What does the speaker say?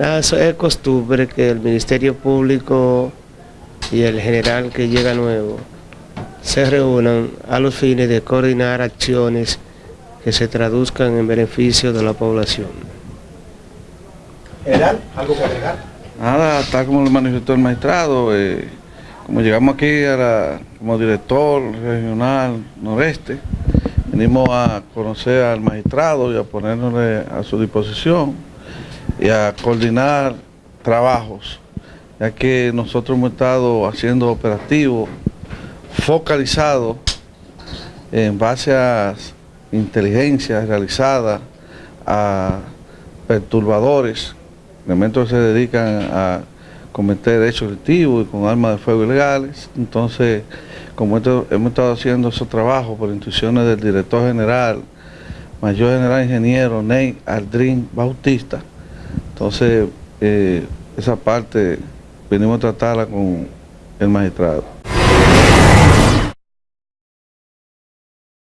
Ah, eso es costumbre que el Ministerio Público y el general que llega nuevo se reúnan a los fines de coordinar acciones que se traduzcan en beneficio de la población. General, ¿algo que agregar? Nada, está como lo manifestó el magistrado, eh, como llegamos aquí como director regional noreste, venimos a conocer al magistrado y a ponernos a su disposición y a coordinar trabajos, ya que nosotros hemos estado haciendo operativos focalizados en base a inteligencia realizada a perturbadores, elementos que se dedican a cometer hechos delictivos y con armas de fuego ilegales. Entonces, como hemos estado haciendo esos trabajos por instrucciones del director general, mayor general ingeniero Ney Aldrin Bautista, entonces eh, esa parte venimos a tratarla con el magistrado.